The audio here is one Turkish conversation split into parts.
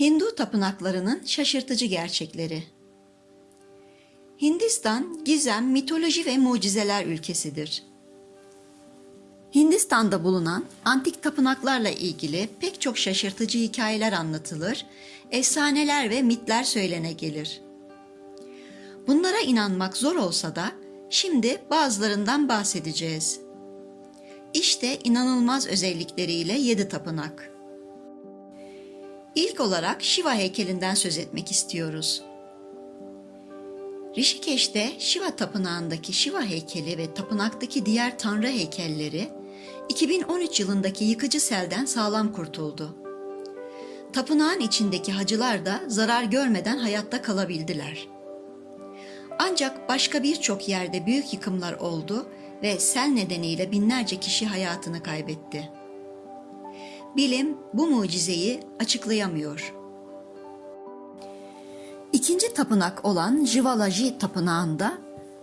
Hindu tapınaklarının şaşırtıcı gerçekleri. Hindistan gizem, mitoloji ve mucizeler ülkesidir. Hindistan'da bulunan antik tapınaklarla ilgili pek çok şaşırtıcı hikayeler anlatılır, efsaneler ve mitler söylene gelir. Bunlara inanmak zor olsa da şimdi bazılarından bahsedeceğiz. İşte inanılmaz özellikleriyle yedi tapınak. İlk olarak Shiva heykelinden söz etmek istiyoruz. Rishikeş'te Shiva tapınağındaki Shiva heykeli ve tapınaktaki diğer tanrı heykelleri 2013 yılındaki yıkıcı selden sağlam kurtuldu. Tapınağın içindeki hacılar da zarar görmeden hayatta kalabildiler. Ancak başka birçok yerde büyük yıkımlar oldu ve sel nedeniyle binlerce kişi hayatını kaybetti. Bilim bu mucizeyi açıklayamıyor. İkinci tapınak olan Jivalaji tapınağında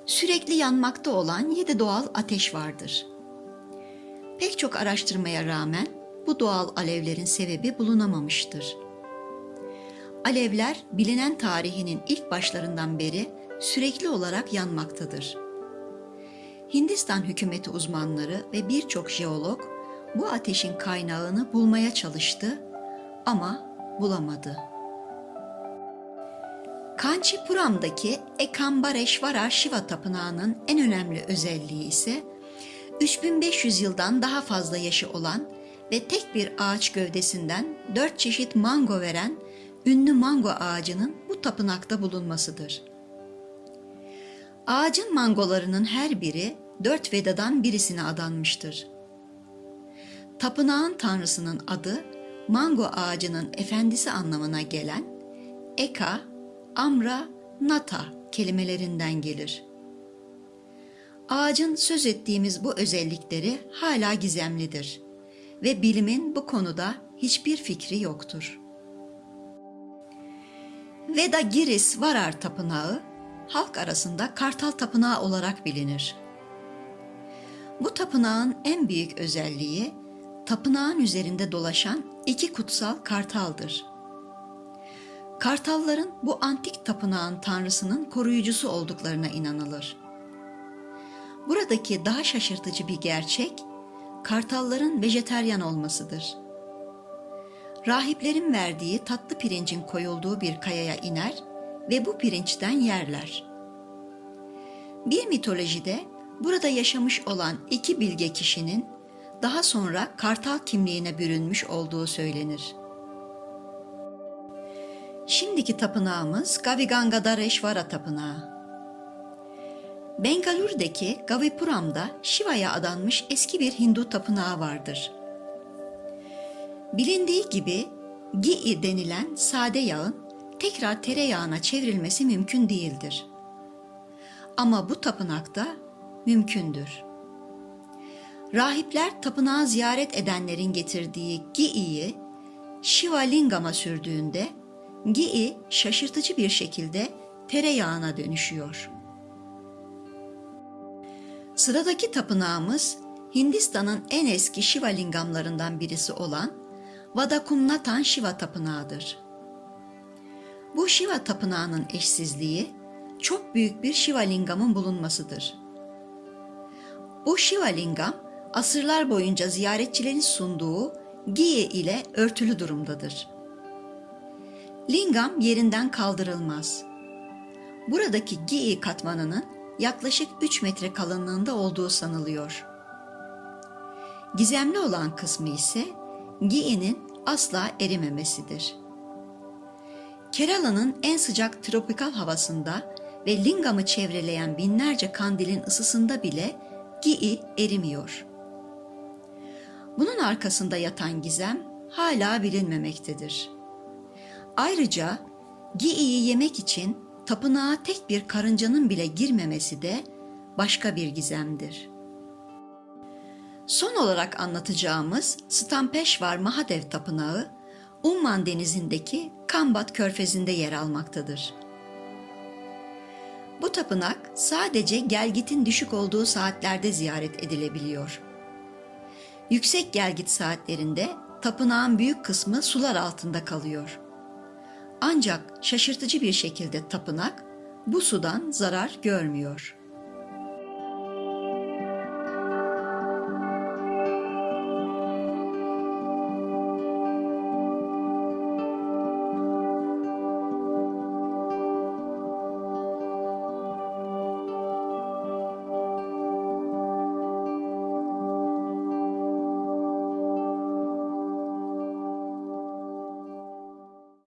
sürekli yanmakta olan yedi doğal ateş vardır. Pek çok araştırmaya rağmen bu doğal alevlerin sebebi bulunamamıştır. Alevler bilinen tarihinin ilk başlarından beri sürekli olarak yanmaktadır. Hindistan hükümeti uzmanları ve birçok jeolog bu ateşin kaynağını bulmaya çalıştı ama bulamadı. Kanchipuram'daki Ekambareshvara Shiva Tapınağı'nın en önemli özelliği ise 3500 yıldan daha fazla yaşı olan ve tek bir ağaç gövdesinden dört çeşit mango veren ünlü mango ağacının bu tapınakta bulunmasıdır. Ağacın mangolarının her biri dört Veda'dan birisine adanmıştır. Tapınağın tanrısının adı mango ağacının efendisi anlamına gelen Eka, Amra, Nata kelimelerinden gelir. Ağacın söz ettiğimiz bu özellikleri hala gizemlidir ve bilimin bu konuda hiçbir fikri yoktur. Veda Giris Varar Tapınağı halk arasında Kartal Tapınağı olarak bilinir. Bu tapınağın en büyük özelliği tapınağın üzerinde dolaşan iki kutsal kartaldır. Kartalların bu antik tapınağın tanrısının koruyucusu olduklarına inanılır. Buradaki daha şaşırtıcı bir gerçek, kartalların vejeteryan olmasıdır. Rahiplerin verdiği tatlı pirincin koyulduğu bir kayaya iner ve bu pirinçten yerler. Bir mitolojide burada yaşamış olan iki bilge kişinin daha sonra kartal kimliğine bürünmüş olduğu söylenir. Şimdiki tapınağımız Gavigangadareshvara Tapınağı. Bengalur'daki Gavipuram'da Shiva'ya adanmış eski bir Hindu tapınağı vardır. Bilindiği gibi Gi denilen sade yağın tekrar tereyağına çevrilmesi mümkün değildir. Ama bu tapınakta mümkündür. Rahipler tapınağı ziyaret edenlerin getirdiği Gi'yi Shiva Lingama sürdüğünde Gi şaşırtıcı bir şekilde tereyağına dönüşüyor. Sıradaki tapınağımız Hindistan'ın en eski Shiva lingamlarından birisi olan Vadakumnatan Shiva Tapınağı'dır. Bu Shiva Tapınağı'nın eşsizliği çok büyük bir Shiva lingamın bulunmasıdır. Bu Shiva lingam asırlar boyunca ziyaretçilerin sunduğu giye ile örtülü durumdadır. Lingam yerinden kaldırılmaz. Buradaki giye katmanının yaklaşık 3 metre kalınlığında olduğu sanılıyor. Gizemli olan kısmı ise giyenin asla erimemesidir. Kerala'nın en sıcak tropikal havasında ve Lingam'ı çevreleyen binlerce kandilin ısısında bile Gi'i erimiyor. Bunun arkasında yatan gizem hala bilinmemektedir. Ayrıca Gi'i'yi yemek için tapınağa tek bir karıncanın bile girmemesi de başka bir gizemdir. Son olarak anlatacağımız Stampeşvar Mahadev Tapınağı, Umman denizindeki Kambat körfezinde yer almaktadır. Bu tapınak sadece gelgitin düşük olduğu saatlerde ziyaret edilebiliyor. Yüksek gelgit saatlerinde tapınağın büyük kısmı sular altında kalıyor. Ancak şaşırtıcı bir şekilde tapınak bu sudan zarar görmüyor.